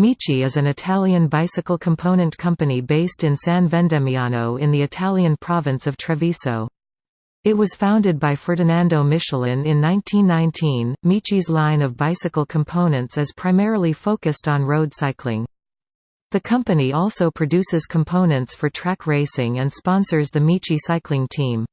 Miche is an Italian bicycle component company based in San Vendemiano in the Italian province of Treviso. It was founded by Ferdinando Michelin in 1919. Miche's line of bicycle components is primarily focused on road cycling. The company also produces components for track racing and sponsors the Miche cycling team.